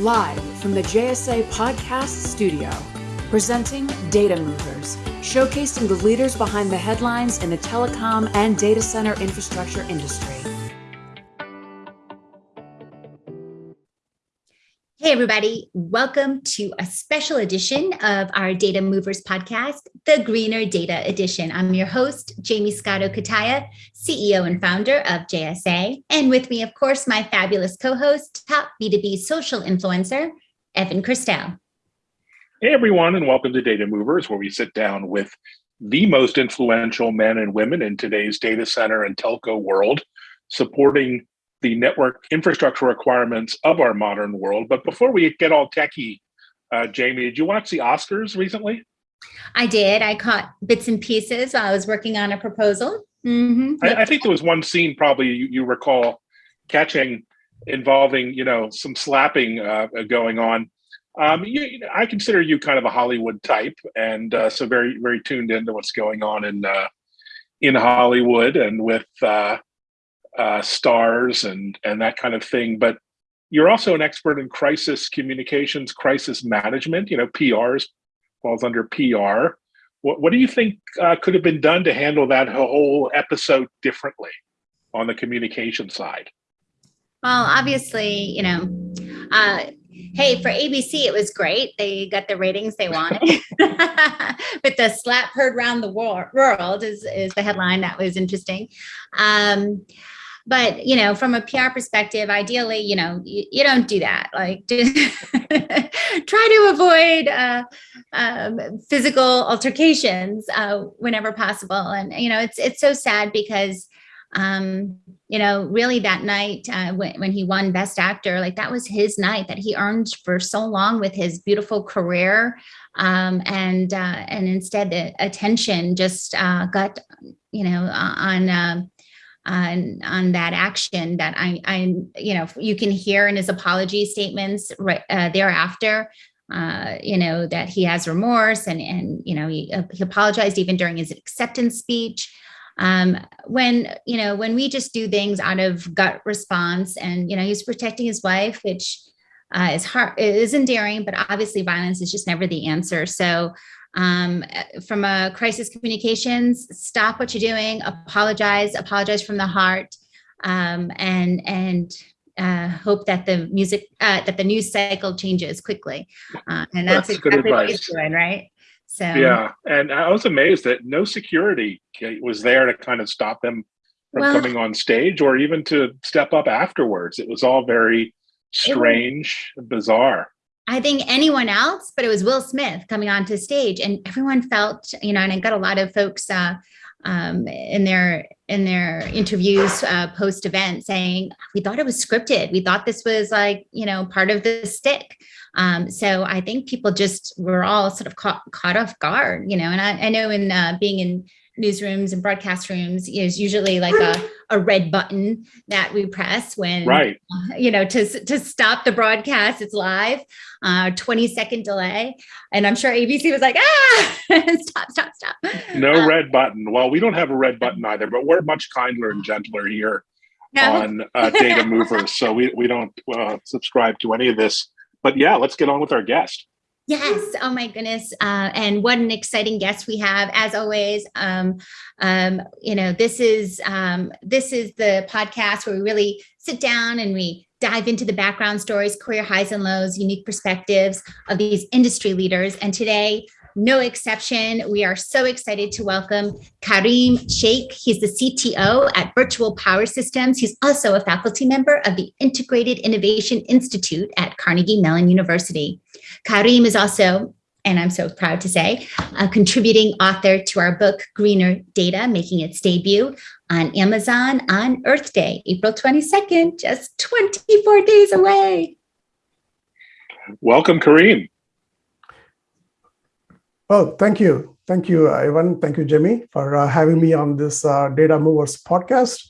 live from the JSA Podcast Studio, presenting Data Movers, showcasing the leaders behind the headlines in the telecom and data center infrastructure industry. Hey, everybody. Welcome to a special edition of our Data Movers podcast, the Greener Data Edition. I'm your host, Jamie Scotto Cutaia, CEO and founder of JSA. And with me, of course, my fabulous co host, top B2B social influencer, Evan Kirstel. Hey, everyone, and welcome to Data Movers, where we sit down with the most influential men and women in today's data center and telco world, supporting the network infrastructure requirements of our modern world. But before we get all techie, uh, Jamie, did you watch the Oscars recently? I did. I caught bits and pieces while I was working on a proposal. Mm-hmm. I, I, think there was one scene probably you, you, recall catching involving, you know, some slapping uh, going on. Um, you, I consider you kind of a Hollywood type, and uh, so very, very tuned into what's going on in uh, in Hollywood and with uh, stars and and that kind of thing. But you're also an expert in crisis communications, crisis management. You know, PRs falls under PR. What, what do you think uh, could have been done to handle that whole episode differently on the communication side? Well, obviously, you know, uh, hey, for ABC, it was great. They got the ratings they wanted. but the slap heard around the world is, is the headline that was interesting. Um, but you know from a pr perspective ideally you know you, you don't do that. Like try to avoid uh, um, physical altercations uh, whenever possible. And you know it's it's so sad because um, you know really that night uh, when, when he won best actor like that was his night that he earned for so long with his beautiful career. Um, and uh, and instead the attention just uh, got you know on uh, on on that action that I, I you know you can hear in his apology statements right uh, thereafter uh, you know that he has remorse and and you know he, uh, he apologized even during his acceptance speech. Um, when you know when we just do things out of gut response and you know he's protecting his wife which uh, is hard is endearing but obviously violence is just never the answer. So um, from a crisis communications, stop what you're doing, apologize, apologize from the heart, um, and and uh, hope that the music uh, that the news cycle changes quickly. Uh, and that's, that's exactly what he's doing, right? So yeah, and I was amazed that no security was there to kind of stop them from well, coming on stage or even to step up afterwards. It was all very strange, was, bizarre. I think anyone else, but it was Will Smith coming onto stage, and everyone felt, you know, and I got a lot of folks uh, um, in their in their interviews uh, post event saying we thought it was scripted. We thought this was like, you know, part of the stick. Um, so I think people just were all sort of caught caught off guard, you know. And I, I know in uh, being in newsrooms and broadcast rooms is usually like a, a red button that we press when right. uh, you know to to stop the broadcast it's live uh 20 second delay. And i'm sure abc was like ah stop stop stop. No uh, red button. Well we don't have a red button either but we're much kinder and gentler here no. on uh, data movers so we, we don't uh, subscribe to any of this. But yeah let's get on with our guest Yes. Oh my goodness. Uh, and what an exciting guest we have, as always. Um, um, you know, this is um, this is the podcast where we really sit down and we dive into the background stories, career highs and lows, unique perspectives of these industry leaders. And today no exception. We are so excited to welcome Karim Sheikh. He's the CTO at Virtual Power Systems. He's also a faculty member of the Integrated Innovation Institute at Carnegie Mellon University. Karim is also, and I'm so proud to say, a contributing author to our book, Greener Data, making its debut on Amazon on Earth Day, April 22nd, just 24 days away. Welcome, Karim. Well, thank you. Thank you, Ivan. Thank you, Jimmy, for uh, having me on this uh, Data Movers podcast.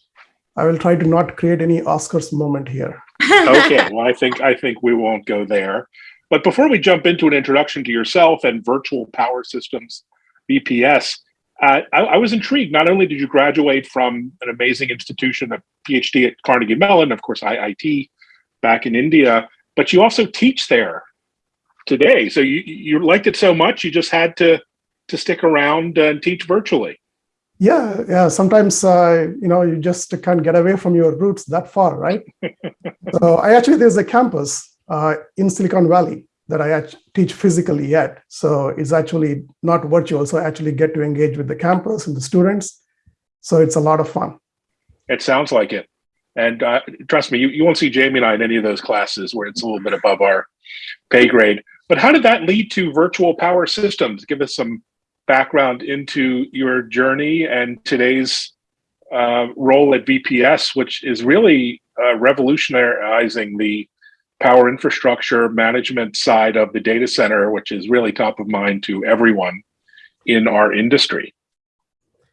I will try to not create any Oscars moment here. okay, well, I think I think we won't go there. But before we jump into an introduction to yourself and Virtual Power Systems, VPS, uh, I, I, was intrigued. Not only did you graduate from an amazing institution, a PhD at Carnegie Mellon, of course, IIT, back in India, but you also teach there today. So you you liked it so much you just had to to stick around and teach virtually. Yeah, yeah. Sometimes uh, you know you just can't get away from your roots that far, right? so I actually there's a campus uh, in Silicon Valley that I teach physically yet. So it's actually not virtual. So I actually get to engage with the campus and the students. So it's a lot of fun. It sounds like it. And uh, trust me, you, you won't see Jamie and I in any of those classes where it's a little bit above our pay grade. But how did that lead to virtual power systems? Give us some background into your journey and today's uh, role at VPS, which is really uh, revolutionizing the power infrastructure management side of the data center, which is really top of mind to everyone in our industry.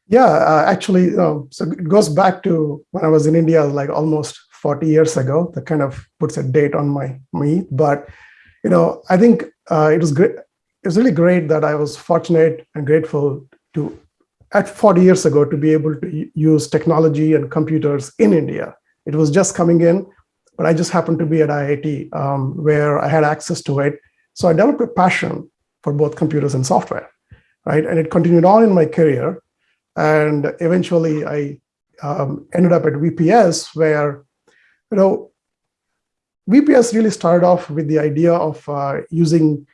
Yeah, uh, actually, uh, so it goes back to when I was in India, like almost 40 years ago. That kind of puts a date on my me. But you know, I think uh, it was great. It was really great that I was fortunate and grateful to, at 40 years ago, to be able to use technology and computers in India. It was just coming in, but I just happened to be at IIT um, where I had access to it. So I developed a passion for both computers and software, right? And it continued on in my career and eventually I um, ended up at VPS where, you know, VPS really started off with the idea of uh, using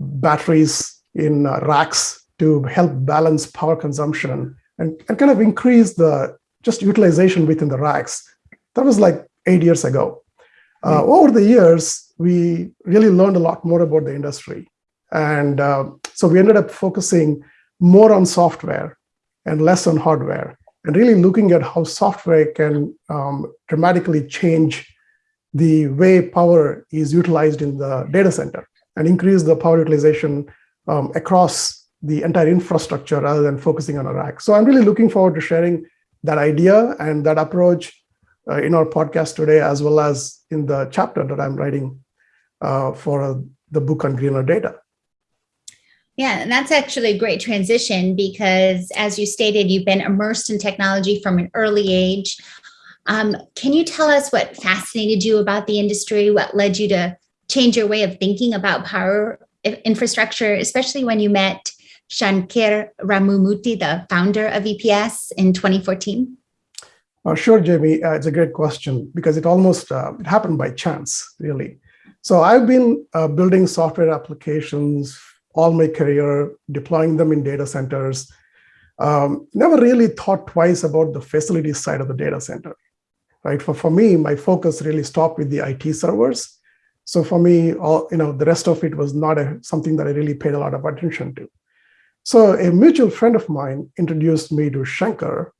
batteries in uh, racks to help balance power consumption and, and kind of increase the just utilization within the racks. That was like eight years ago. Uh, mm. Over the years, we really learned a lot more about the industry. And uh, so we ended up focusing more on software and less on hardware, and really looking at how software can um, dramatically change the way power is utilized in the data center and increase the power utilization um, across the entire infrastructure rather than focusing on a rack. So I'm really looking forward to sharing that idea and that approach uh, in our podcast today, as well as in the chapter that I'm writing uh, for uh, the book on greener data. Yeah, and that's actually a great transition because, as you stated, you've been immersed in technology from an early age. Um, can you tell us what fascinated you about the industry? What led you to change your way of thinking about power infrastructure, especially when you met Shankar Ramamurthy, the founder of VPS in 2014? Uh, sure, Jamie. Uh, it's a great question because it almost uh, it happened by chance, really. So I've been uh, building software applications all my career, deploying them in data centers. Um, never really thought twice about the facility side of the data center, right? For, for me, my focus really stopped with the IT servers. So for me, all, you know, the rest of it was not a, something that I really paid a lot of attention to. So a mutual friend of mine introduced me to Shankar,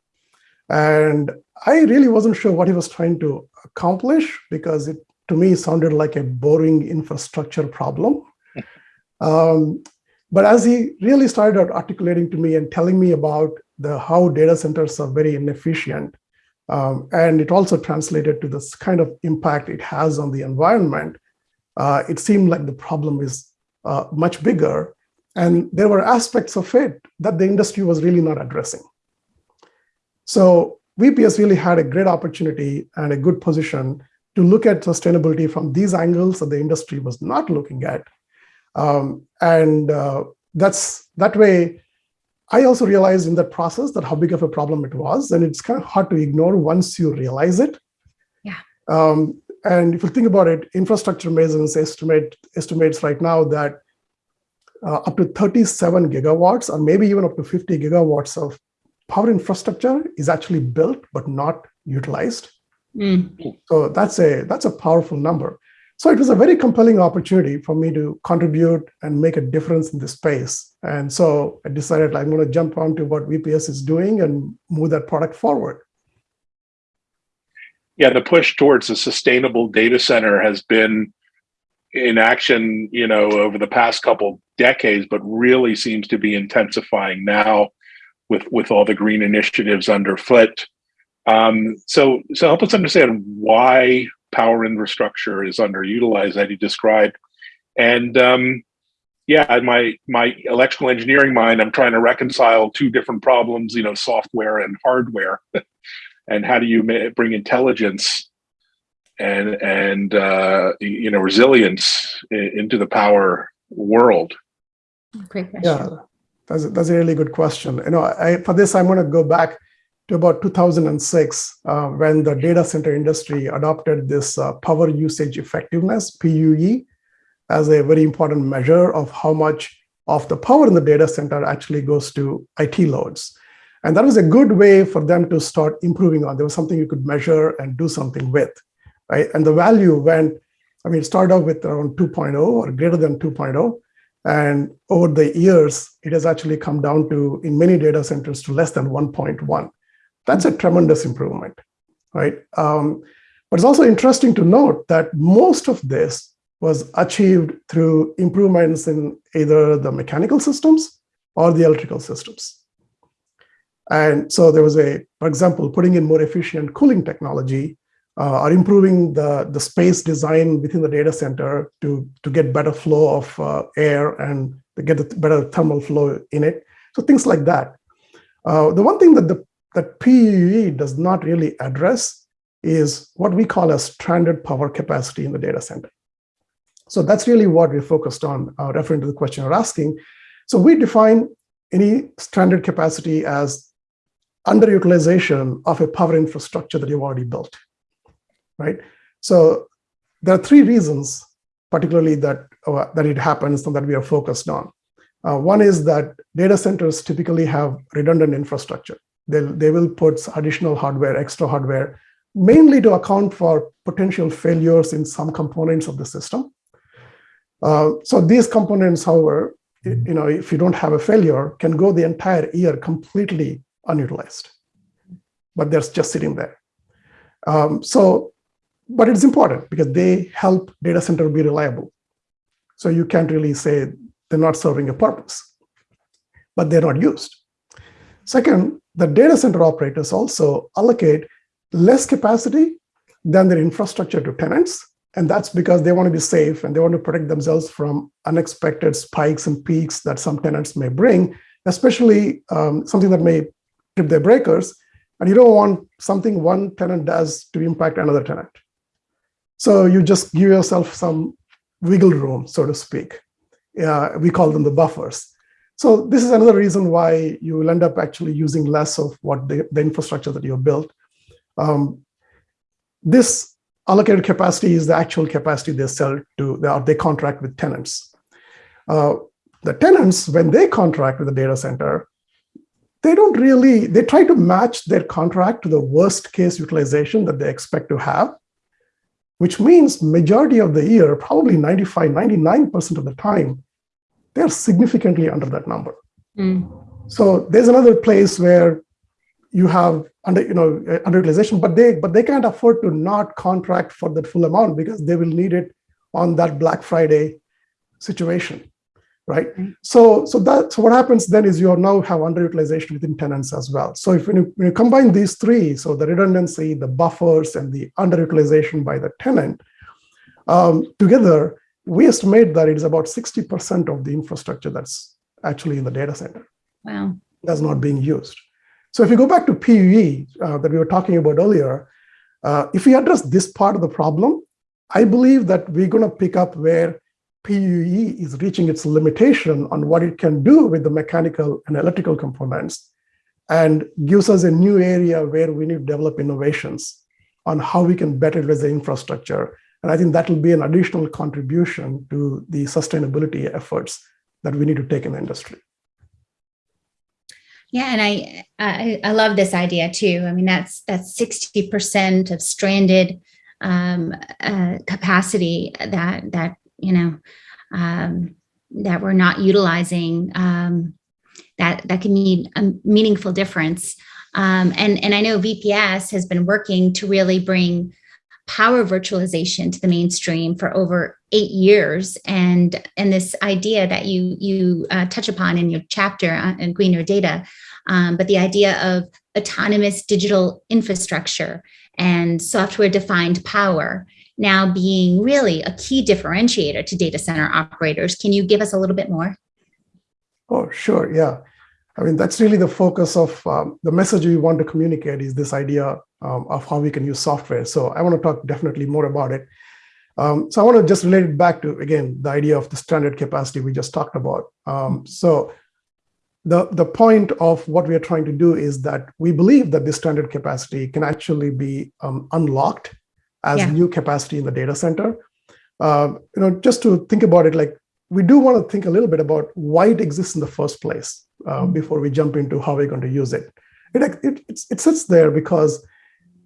and I really wasn't sure what he was trying to accomplish because it, to me, sounded like a boring infrastructure problem. Um, but as he really started articulating to me and telling me about the how data centers are very inefficient, um, and it also translated to this kind of impact it has on the environment, uh, it seemed like the problem is uh, much bigger. And there were aspects of it that the industry was really not addressing. So VPS really had a great opportunity and a good position to look at sustainability from these angles that the industry was not looking at um, and uh, that's that way, I also realized in that process that how big of a problem it was. And it's kind of hard to ignore once you realize it. Yeah. Um, and if you think about it, infrastructure masons estimate estimates right now that uh, up to 37 gigawatts or maybe even up to 50 gigawatts of power infrastructure is actually built but not utilized. Mm. So that's a that's a powerful number. So it was a very compelling opportunity for me to contribute and make a difference in this space. And so I decided I'm going to jump onto what VPS is doing and move that product forward. Yeah, the push towards a sustainable data center has been in action, you know, over the past couple decades, but really seems to be intensifying now with with all the green initiatives underfoot. Um, so, so help us understand why power infrastructure is underutilized that he described. And um, yeah, my my electrical engineering mind, I'm trying to reconcile two different problems, you know, software and hardware, and how do you bring intelligence and and uh, you know resilience into the power world? Great question. Yeah, that's a, that's a really good question. You know, I, for this, I'm going to go back to about 2006 uh, when the data center industry adopted this uh, power usage effectiveness PUE as a very important measure of how much of the power in the data center actually goes to IT loads. And that was a good way for them to start improving on. There was something you could measure and do something with, right? And the value went, I mean, it started off with around 2.0 or greater than 2.0. And over the years, it has actually come down to, in many data centers, to less than 1.1. That's a tremendous improvement, right? Um, but it's also interesting to note that most of this was achieved through improvements in either the mechanical systems or the electrical systems. And so there was a, for example, putting in more efficient cooling technology uh, or improving the, the space design within the data center to, to get better flow of uh, air and get a better thermal flow in it. So things like that. Uh, the one thing that the that PUE does not really address is what we call a stranded power capacity in the data center. So that's really what we're focused on, uh, referring to the question you're asking. So we define any stranded capacity as underutilization of a power infrastructure that you've already built, right? So there are three reasons, particularly that, uh, that it happens and that we are focused on. Uh, one is that data centers typically have redundant infrastructure. They'll, they will put additional hardware, extra hardware, mainly to account for potential failures in some components of the system. Uh, so these components, however, you know, if you don't have a failure, can go the entire year completely unutilized, but they're just sitting there. Um, so, but it's important because they help data center be reliable. So you can't really say they're not serving a purpose, but they're not used. Second, the data center operators also allocate less capacity than their infrastructure to tenants and that's because they want to be safe and they want to protect themselves from unexpected spikes and peaks that some tenants may bring, especially um, something that may trip their breakers. And you don't want something one tenant does to impact another tenant. So you just give yourself some wiggle room, so to speak. Uh, we call them the buffers. So this is another reason why you will end up actually using less of what the, the infrastructure that you have built. Um, this allocated capacity is the actual capacity they sell to, or they contract with tenants. Uh, the tenants, when they contract with the data center, they don't really, they try to match their contract to the worst case utilization that they expect to have, which means majority of the year, probably 95, 99% of the time, they're significantly under that number. Mm. So there's another place where you have under you know uh, underutilization, but they but they can't afford to not contract for that full amount because they will need it on that Black Friday situation, right? Mm-hmm. So so that so what happens then is you now have underutilization within tenants as well. So if when you, when you combine these three, so the redundancy, the buffers, and the underutilization by the tenant um, together, we estimate that it is about 60% of the infrastructure that's actually in the data center. Wow. That's not being used. So if you go back to PUE uh, that we were talking about earlier, uh, if we address this part of the problem, I believe that we're going to pick up where PUE is reaching its limitation on what it can do with the mechanical and electrical components and gives us a new area where we need to develop innovations on how we can better utilize the infrastructure. And I think that will be an additional contribution to the sustainability efforts that we need to take in the industry. Yeah, and I, I, I love this idea too. I mean, that's that's sixty percent of stranded um, uh, capacity that that you know um, that we're not utilizing. Um, that that can mean a meaningful difference. Um, and and I know VPS has been working to really bring power virtualization to the mainstream for over eight years. And and this idea that you you uh, touch upon in your chapter on greener data um, but the idea of autonomous digital infrastructure and software defined power now being really a key differentiator to data center operators. Can you give us a little bit more? Oh sure. Yeah I mean, that's really the focus of um, the message we want to communicate is this idea um, of how we can use software. So I want to talk definitely more about it. Um, so I want to just relate it back to, again, the idea of the stranded capacity we just talked about. Um, so the, the point of what we are trying to do is that we believe that this stranded capacity can actually be um, unlocked as yeah. new capacity in the data center. Uh, you know, just to think about it, like we do want to think a little bit about why it exists in the first place uh, mm-hmm. before we jump into how we're going to use it. It, it, it sits there because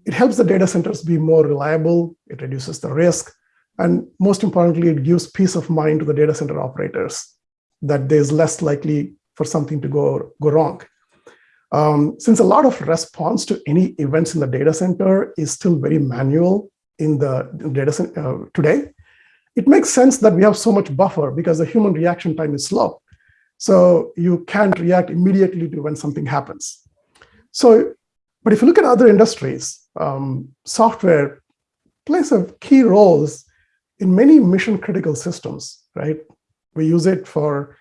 it helps the data centers be more reliable, it reduces the risk, and most importantly, it gives peace of mind to the data center operators that there's less likely for something to go, go wrong. Um, since a lot of response to any events in the data center is still very manual in the data center uh, today, it makes sense that we have so much buffer because the human reaction time is slow. So you can't react immediately to when something happens. So, but if you look at other industries, um, software plays a key roles in many mission critical systems, right? We use it for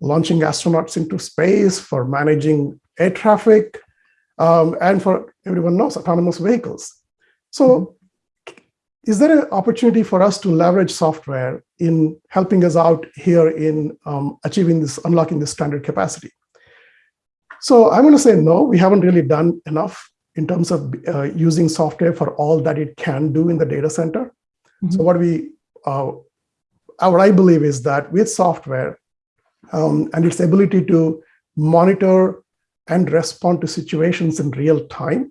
launching astronauts into space, for managing air traffic, um, and for everyone knows autonomous vehicles. So is there an opportunity for us to leverage software in helping us out here in um, achieving this, unlocking this stranded capacity? So I'm going to say no, we haven't really done enough in terms of uh, using software for all that it can do in the data center. Mm -hmm. So what we, uh, what I believe is that with software um, and its ability to monitor and respond to situations in real time,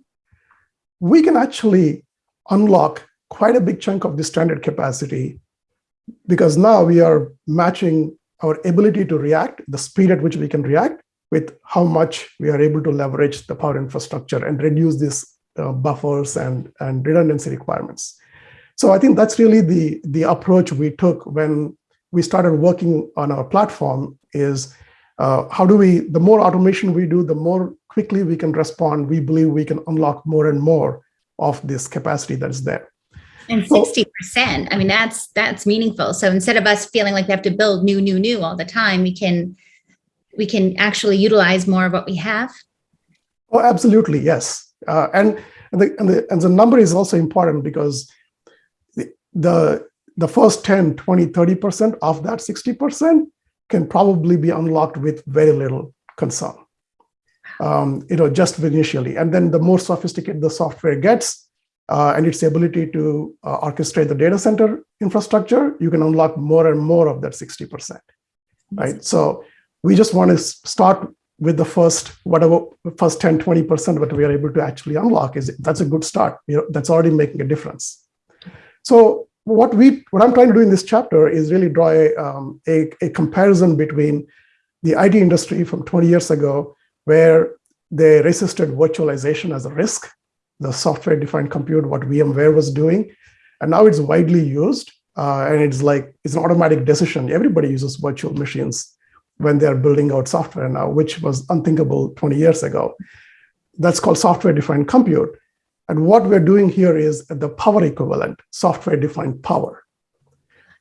we can actually unlock quite a big chunk of the stranded capacity because now we are matching our ability to react, the speed at which we can react, with how much we are able to leverage the power infrastructure and reduce these uh, buffers and, and redundancy requirements. So I think that's really the, the approach we took when we started working on our platform is uh, how do we, the more automation we do, the more quickly we can respond, we believe we can unlock more and more of this capacity that is there. And 60%, I mean, that's that's meaningful. So instead of us feeling like we have to build new, new, new all the time, we can we can actually utilize more of what we have. Oh, absolutely, yes. Uh, and, and, the, and, the, and the number is also important because the, the, the first 10, 20, 30% of that 60% can probably be unlocked with very little concern. Um, you know, just initially. And then the more sophisticated the software gets, uh, and its ability to uh, orchestrate the data center infrastructure, you can unlock more and more of that 60%, right? So we just want to start with the first, whatever, first 10, 20% what we are able to actually unlock is that's a good start. You know, that's already making a difference. So what we, what I'm trying to do in this chapter is really draw a, um, a, a comparison between the IT industry from 20 years ago, where they resisted virtualization as a risk the software defined compute, what VMware was doing. And now it's widely used. Uh, and it's like, it's an automatic decision. Everybody uses virtual machines when they're building out software now, which was unthinkable 20 years ago. That's called software defined compute. And what we're doing here is the power equivalent, software defined power,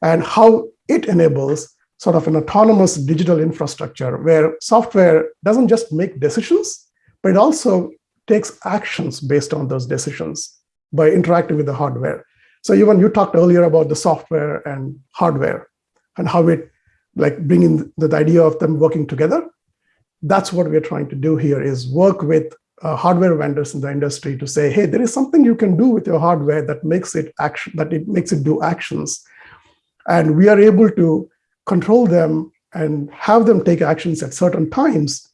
and how it enables sort of an autonomous digital infrastructure where software doesn't just make decisions, but it also takes actions based on those decisions by interacting with the hardware. So even you talked earlier about the software and hardware and how it like bringing the, the idea of them working together. That's what we're trying to do here is work with uh, hardware vendors in the industry to say, hey, there is something you can do with your hardware that makes it action, that it makes it do actions. And we are able to control them and have them take actions at certain times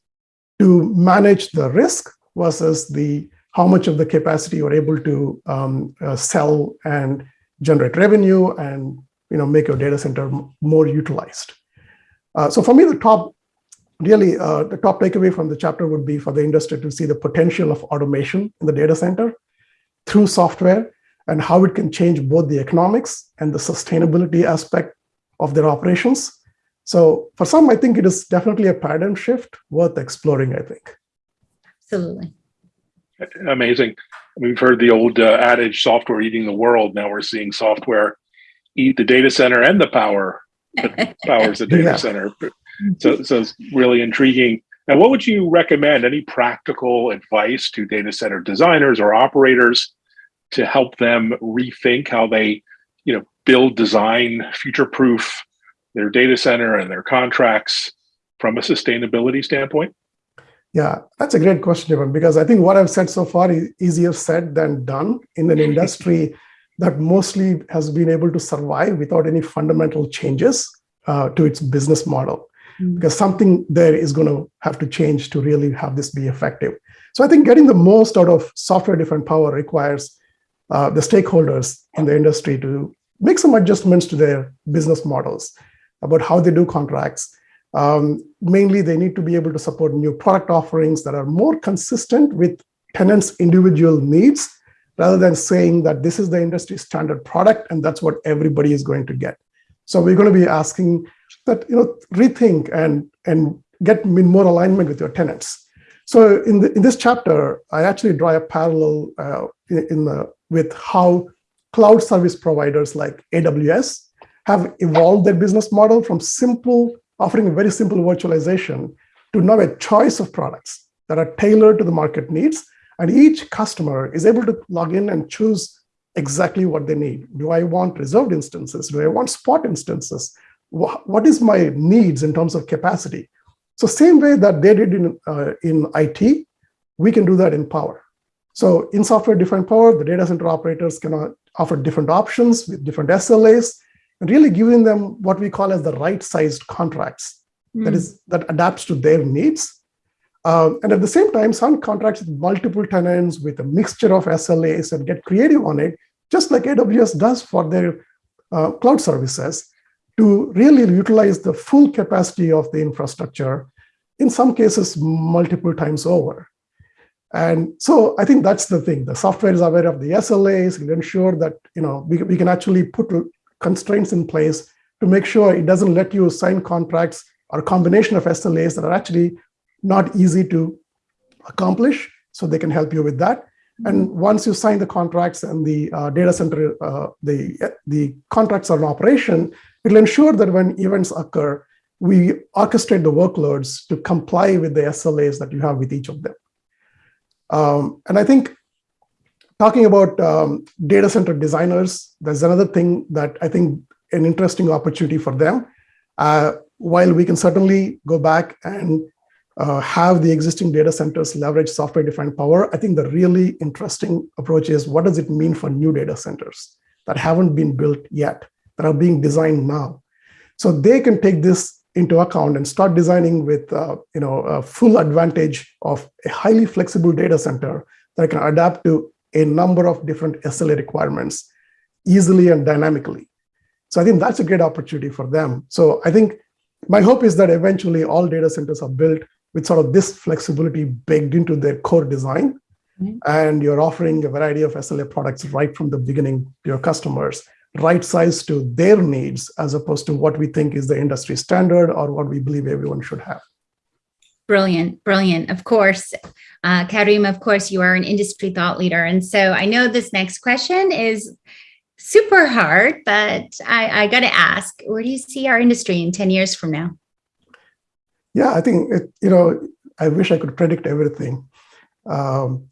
to manage the risk versus the how much of the capacity you're able to um, uh, sell and generate revenue and you know make your data center more utilized. Uh, so for me, the top really uh, the top takeaway from the chapter would be for the industry to see the potential of automation in the data center through software and how it can change both the economics and the sustainability aspect of their operations. So for some, I think it is definitely a paradigm shift worth exploring, I think. Absolutely. Amazing. We've heard the old uh, adage, software eating the world. Now we're seeing software eat the data center and the power that powers the data yeah. center. So, so it's really intriguing. Now, what would you recommend? Any practical advice to data center designers or operators to help them rethink how they, you know, build, design, future-proof their data center and their contracts from a sustainability standpoint? Yeah, that's a great question, Evan, because I think what I've said so far is easier said than done in an industry that mostly has been able to survive without any fundamental changes uh, to its business model. Mm. Because something there is going to have to change to really have this be effective. So I think getting the most out of software-defined power requires uh, the stakeholders in the industry to make some adjustments to their business models about how they do contracts, um, mainly, they need to be able to support new product offerings that are more consistent with tenants' individual needs, rather than saying that this is the industry standard product and that's what everybody is going to get. So we're going to be asking that you know rethink and and get more alignment with your tenants. So in the, in this chapter, I actually draw a parallel uh, in the, with how cloud service providers like AWS have evolved their business model from simple offering a very simple virtualization to now a choice of products that are tailored to the market needs. And each customer is able to log in and choose exactly what they need. Do I want reserved instances? Do I want spot instances? What is my needs in terms of capacity? So same way that they did in, uh, in IT, we can do that in power. So in software-defined power, the data center operators can offer different options with different SLAs and really giving them what we call as the right-sized contracts mm. that hmm. that adapts to their needs. Um, and at the same time, some contracts with multiple tenants with a mixture of SLAs and get creative on it, just like AWS does for their uh, cloud services, to really utilize the full capacity of the infrastructure, in some cases, multiple times over. And so I think that's the thing. The software is aware of the SLAs, will ensure that you know we, we can actually put constraints in place to make sure it doesn't let you sign contracts or combination of SLAs that are actually not easy to accomplish. So they can help you with that. And once you sign the contracts and the uh, data center, uh, the, the contracts are in operation, it'll ensure that when events occur, we orchestrate the workloads to comply with the SLAs that you have with each of them. Um, and I think talking about um, data center designers, there's another thing that I think an interesting opportunity for them. Uh, while we can certainly go back and uh, have the existing data centers leverage software-defined power, I think the really interesting approach is what does it mean for new data centers that haven't been built yet, that are being designed now? So they can take this into account and start designing with uh, you know, a full advantage of a highly flexible data center that can adapt to a number of different SLA requirements easily and dynamically. So I think that's a great opportunity for them. So I think my hope is that eventually all data centers are built with sort of this flexibility baked into their core design. Mm -hmm. And you're offering a variety of SLA products right from the beginning to your customers, right sized to their needs, as opposed to what we think is the industry standard or what we believe everyone should have. Brilliant, brilliant. Of course, uh, Karim, of course, you are an industry thought leader. And so I know this next question is super hard, but I, I got to ask, where do you see our industry in 10 years from now? Yeah, I think, it, you know, I wish I could predict everything. Um,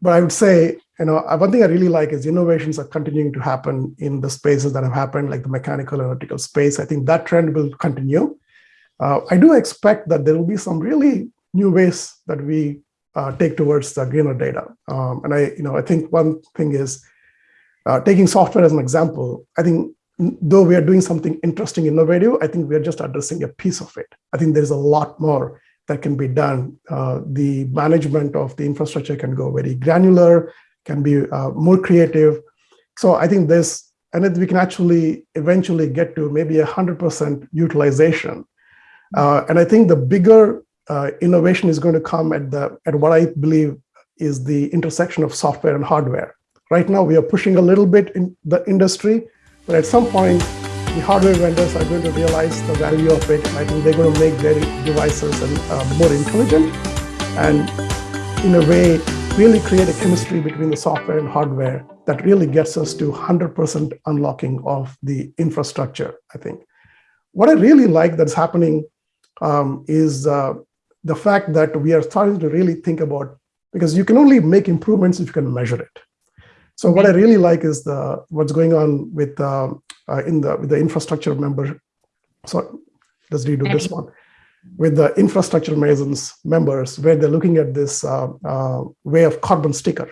but I would say, you know, one thing I really like is innovations are continuing to happen in the spaces that have happened, like the mechanical and electrical space. I think that trend will continue. Uh, I do expect that there will be some really new ways that we uh, take towards the greener data. Um, and I, you know, I think one thing is uh, taking software as an example. I think though we are doing something interesting, innovative, I think we are just addressing a piece of it. I think there's a lot more that can be done. Uh, the management of the infrastructure can go very granular, can be uh, more creative. So I think this, and we can actually eventually get to maybe a 100% utilization uh, and I think the bigger uh, innovation is going to come at the at what I believe is the intersection of software and hardware. Right now, we are pushing a little bit in the industry, but at some point, the hardware vendors are going to realize the value of it. I think they're going to make their devices and, uh, more intelligent and in a way, really create a chemistry between the software and hardware that really gets us to 100% unlocking of the infrastructure, I think. What I really like that's happening um, is uh, the fact that we are starting to really think about because you can only make improvements if you can measure it. So what I really like is the what's going on with uh, uh, in the with the infrastructure member. So let's redo this one with the infrastructure masons members, where they're looking at this uh, uh, way of carbon sticker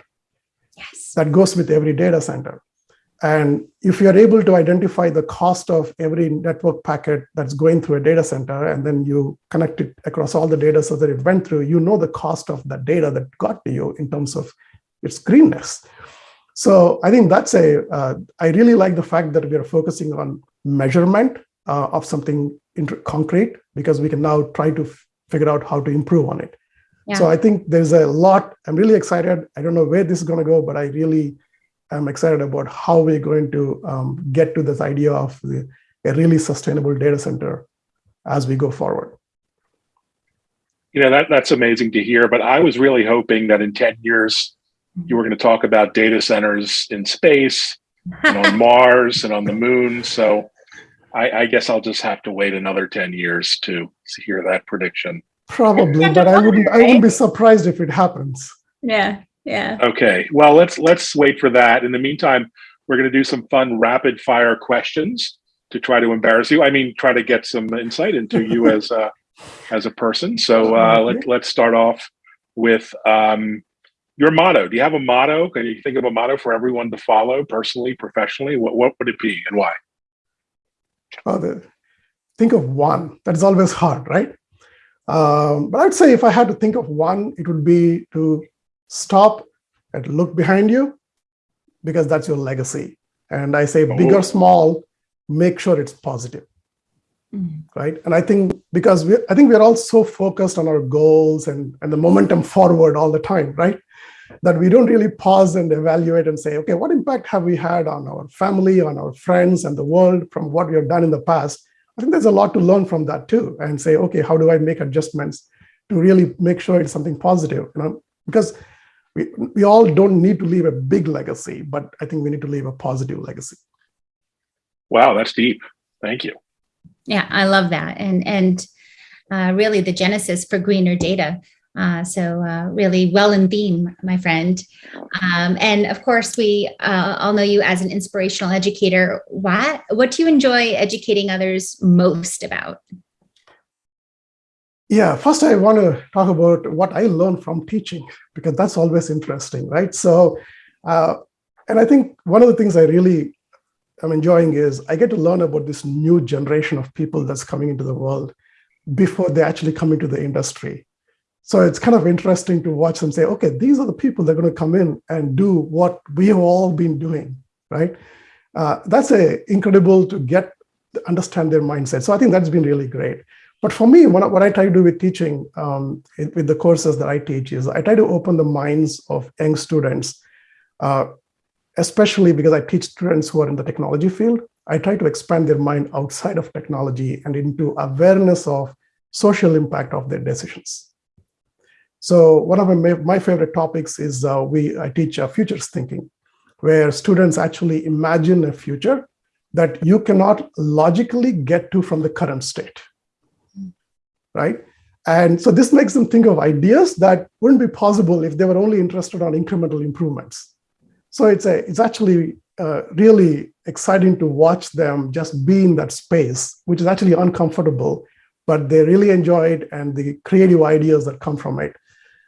Yes. that goes with every data center. And if you're able to identify the cost of every network packet that's going through a data center, and then you connect it across all the data so that it went through, you know the cost of that data that got to you in terms of its greenness. So I think that's a. Uh, I really like the fact that we are focusing on measurement uh, of something concrete because we can now try to figure out how to improve on it. Yeah. So I think there's a lot. I'm really excited. I don't know where this is going to go, but I really am excited about how we're going to um, get to this idea of the, a really sustainable data center as we go forward. You know that that's amazing to hear. But I was really hoping that in ten years you were going to talk about data centers in space and on Mars and on the moon. So I, I, guess I'll just have to wait another 10 years to, to hear that prediction. Probably, but I wouldn't I wouldn't be surprised if it happens. Yeah. Yeah. Okay. Well, let's let's wait for that. In the meantime, we're going to do some fun rapid fire questions to try to embarrass you. I mean, try to get some insight into you as a as a person. So uh, let, let's start off with um, your motto. Do you have a motto? Can you think of a motto for everyone to follow personally, professionally? What, what would it be and why? Oh, the, think of one. That's always hard, right? Um, but I'd say if I had to think of one, it would be to stop and look behind you because that's your legacy. And I say, big or oh. small, make sure it's positive. Mm. Right. And I think because we, I think we're all so focused on our goals and, and the momentum forward all the time, right? That we don't really pause and evaluate and say, okay, what impact have we had on our family, on our friends, and the world from what we have done in the past? I think there's a lot to learn from that too, and say, okay, how do I make adjustments to really make sure it's something positive? You know, because we, we all don't need to leave a big legacy, but I think we need to leave a positive legacy. Wow, that's deep. Thank you. Yeah, I love that. And, and uh, really the genesis for greener data. Uh, so uh, really well in theme, my friend. Um, and of course, we uh, all know you as an inspirational educator. What, what do you enjoy educating others most about? Yeah, first I want to talk about what I learned from teaching, because that's always interesting, right? So, uh, and I think one of the things I really am enjoying is I get to learn about this new generation of people that's coming into the world before they actually come into the industry. So it's kind of interesting to watch them say, okay, these are the people that are going to come in and do what we have all been doing, right? Uh, that's a incredible to get understand their mindset. So I think that's been really great. But for me, what, what I try to do with teaching, um, with the courses that I teach, is I try to open the minds of young students, uh, especially because I teach students who are in the technology field. I try to expand their mind outside of technology and into awareness of social impact of their decisions. So one of my, my favorite topics is uh, we I teach uh, futures thinking, where students actually imagine a future that you cannot logically get to from the current state right? And so this makes them think of ideas that wouldn't be possible if they were only interested on incremental improvements. So it's a it's actually uh, really exciting to watch them just be in that space, which is actually uncomfortable, but they really enjoy it and the creative ideas that come from it.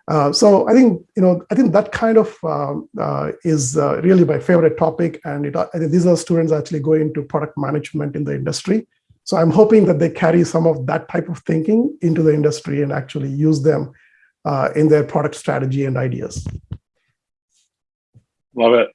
Uh, so I think you know I think that kind of um, uh, is uh, really my favorite topic, and it, these are students actually going into product management in the industry. So I'm hoping that they carry some of that type of thinking into the industry and actually use them uh, in their product strategy and ideas. Love it.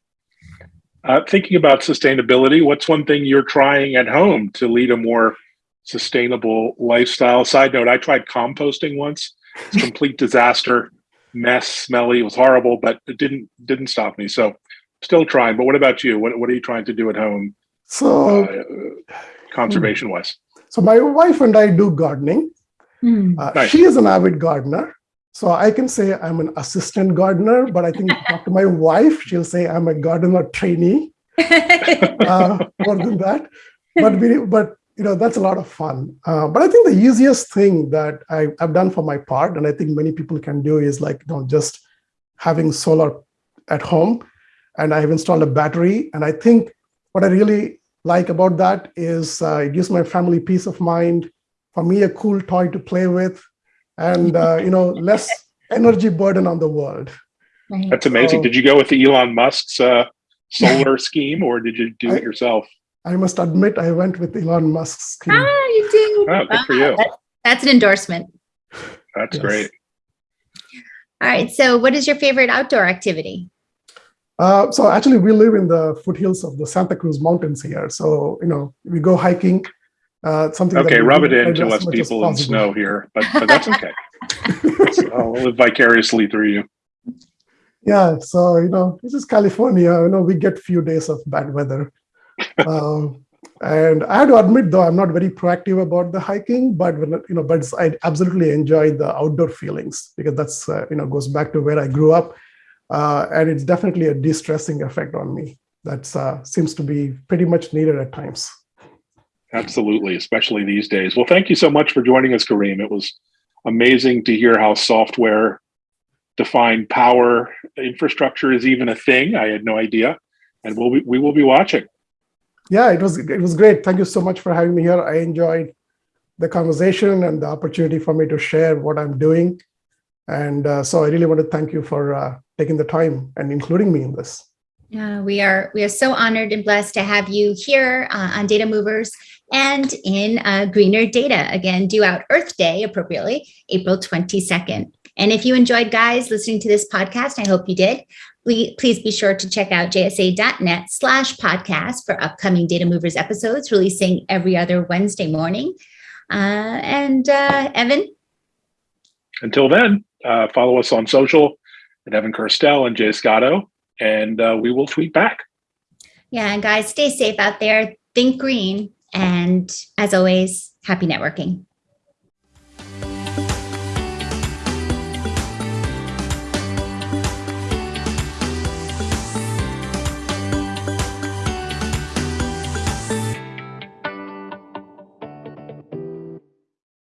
Uh, thinking about sustainability, what's one thing you're trying at home to lead a more sustainable lifestyle? Side note, I tried composting once. It's complete disaster, mess, smelly. It was horrible, but it didn't didn't stop me. So still trying. But what about you? What what are you trying to do at home? So uh, conservation wise? So my wife and I do gardening. Mm. Uh, nice. She is an avid gardener. So I can say I'm an assistant gardener, but I think talk to my wife, she'll say I'm a gardener trainee. uh, more than that. But we, but you know that's a lot of fun. Uh, but I think the easiest thing that I, have done for my part, and I think many people can do, is like you know just having solar at home, and I have installed a battery. And I think what I really like about that is uh, it gives my family peace of mind. For me, a cool toy to play with, and uh, you know less energy burden on the world. That's amazing. So, did you go with the Elon Musk's uh, solar scheme, or did you do I, it yourself? I must admit, I went with Elon Musk's scheme. Ah, you did. Oh, good for you. That, that's an endorsement. That's yes. great. All right. So, what is your favorite outdoor activity? Uh, so actually, we live in the foothills of the Santa Cruz Mountains here. So you know, we go hiking. Uh, something. Okay, rub it in to us people in snow here, but but that's okay. I'll live vicariously through you. Yeah, so you know, this is California. You know, we get few days of bad weather. um, and I have to admit, though, I'm not very proactive about the hiking, but when, you know, but I absolutely enjoy the outdoor feelings because that's uh, you know goes back to where I grew up, uh, and it's definitely a de-stressing effect on me. That uh, seems to be pretty much needed at times. Absolutely, especially these days. Well, thank you so much for joining us, Kareem. It was amazing to hear how software defined power infrastructure is even a thing. I had no idea, and we'll be, we will be watching. Yeah, it was it was great. Thank you so much for having me here. I enjoyed the conversation and the opportunity for me to share what I'm doing. And uh, so I really want to thank you for uh, taking the time and including me in this. Yeah, we are we are so honored and blessed to have you here uh, on Data Movers and in uh, Greener Data again, due out Earth Day appropriately, April 22nd. And if you enjoyed, guys, listening to this podcast, I hope you did. Please be sure to check out jsa.net slash podcast for upcoming Data Movers episodes releasing every other Wednesday morning. Uh, and uh, Evan? Until then, uh, follow us on social at Evan Kirstel and Jay Scotto, and uh, we will tweet back. Yeah, and guys, stay safe out there. Think green. And as always, happy networking.